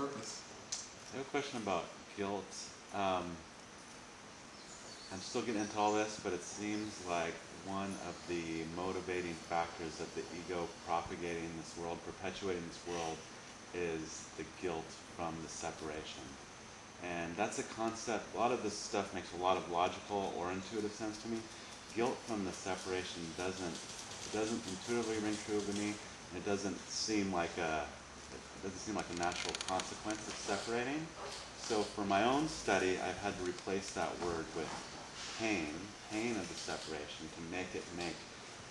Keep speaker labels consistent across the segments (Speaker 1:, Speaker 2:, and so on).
Speaker 1: purpose.
Speaker 2: I have a question about guilt. Um, I'm still getting into all this, but it seems like one of the motivating factors of the ego propagating this world, perpetuating this world, is the guilt from the separation. And that's a concept, a lot of this stuff makes a lot of logical or intuitive sense to me. Guilt from the separation doesn't, it doesn't intuitively ring true to me, and it doesn't seem like a, doesn't seem like a natural consequence of separating. So for my own study, I've had to replace that word with pain, pain of the separation, to make it make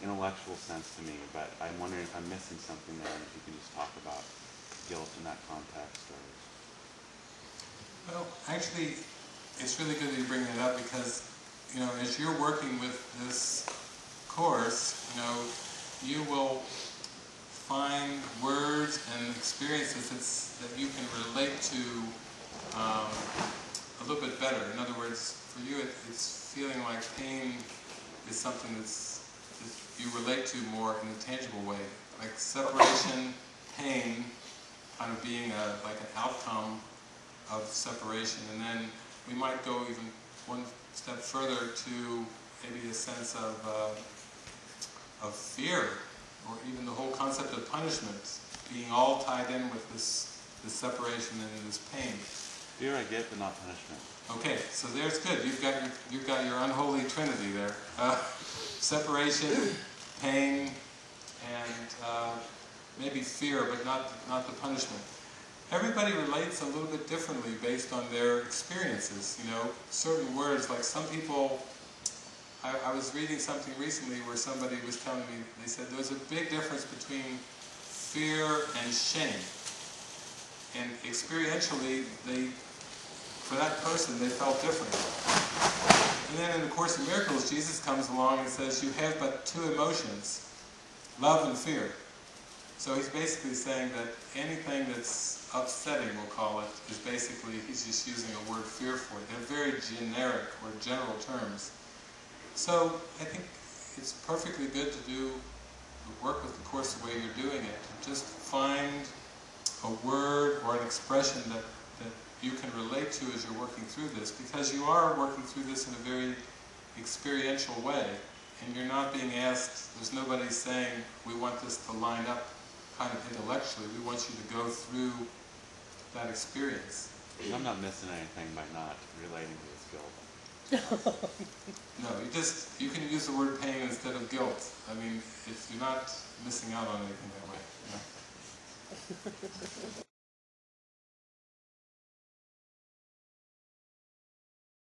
Speaker 2: intellectual sense to me. But I'm wondering if I'm missing something there, and if you can just talk about guilt in that context. Or...
Speaker 1: Well, actually, it's really good that you bring that up because, you know, as you're working with this course, you know, you will find words and experiences that you can relate to um, a little bit better. In other words, for you, it, it's feeling like pain is something that's, that you relate to more in a tangible way. Like separation, pain, kind of being a, like an outcome of separation. And then we might go even one step further to maybe a sense of, uh, of fear, or even the whole concept of punishment being all tied in with this, this separation and this pain.
Speaker 2: Fear I get, but not punishment.
Speaker 1: Okay, so there's good. You've got your, you've got your unholy trinity there. Uh, separation, pain, and uh, maybe fear, but not, not the punishment. Everybody relates a little bit differently based on their experiences, you know. Certain words, like some people, I, I was reading something recently where somebody was telling me, they said there's a big difference between fear and shame. And experientially, they, for that person, they felt different. And then in the Course in Miracles, Jesus comes along and says, you have but two emotions, love and fear. So he's basically saying that anything that's upsetting, we'll call it, is basically, he's just using a word fear for it. They're very generic or general terms. So I think it's perfectly good to do work with the Course the way you're doing it. Just find a word or an expression that, that you can relate to as you're working through this, because you are working through this in a very experiential way, and you're not being asked, there's nobody saying, we want this to line up kind of intellectually, we want you to go through that experience.
Speaker 2: I'm not missing anything by not relating to this guilt.
Speaker 1: no, you just, you can use the word pain instead of guilt. I mean, if you're not missing out on anything that way.